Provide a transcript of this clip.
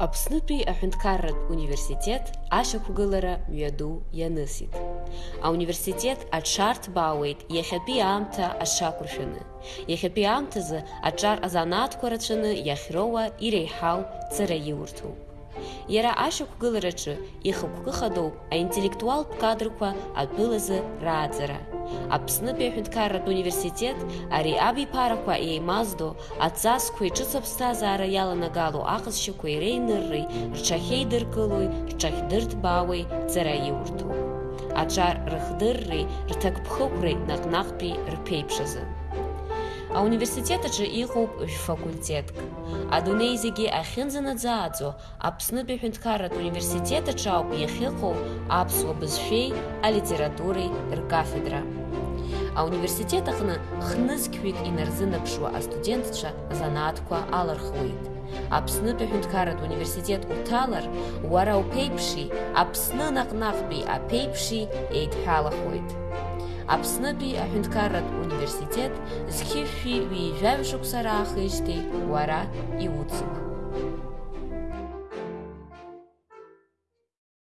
Аԥснытәи аҳәынҭқарратә университет ашьақәгылара мҩаду ианысит. Ауниверситет аҽарҭбаауеит иахьатәи аамҭа аҽақәыршәаны. Иахьатәи аамҭазы аҿар азанааҭқәа рацәаны иахьроуа иреиҳау ҵара иурҭоуп. Иара ашьақәгылараҿы ихықәкы хадоуп аинтеллектуалтә кадрқәа атәылазы рааӡара – Аԥснытәи аҳәынҭқарратә университет ари абиԥарақәа еимаздо аҵасқәеи ҿыц аԥсҭазаара иаланагало аҟазшьақәеи реинырреи рҽахьеидыркылои рҽахьдырҭбаауеи ҵара иурҭоуп аҿар рыхдырреи рҭакԥхықәреи наҟ-наҟтәи рԥеиԥшазы ауниверситет аҿы иҟоуп жәфакультетк адунеи зегьы ахьынӡанаӡааӡо аԥснытәи аҳәынҭқарратә университет аҿы ауп иахьыҟоу аԥсуа бызшәеи алитературеи ркафедра ауниверситет аҟны хнызқьҩык инарзынаԥшуа астудентцәа занааҭқәа алархуеит аԥснытәи аҳәынҭқарратә университет уҭалар уара уԥеиԥши аԥсны наҟ-наҟтәи аԥеиԥши еидҳәалахоит аԥснытәи аҳәынҭқарратә университет зқьышәи ҩ-ижәаҩ шықәса раахижьҭеи уара иуцуп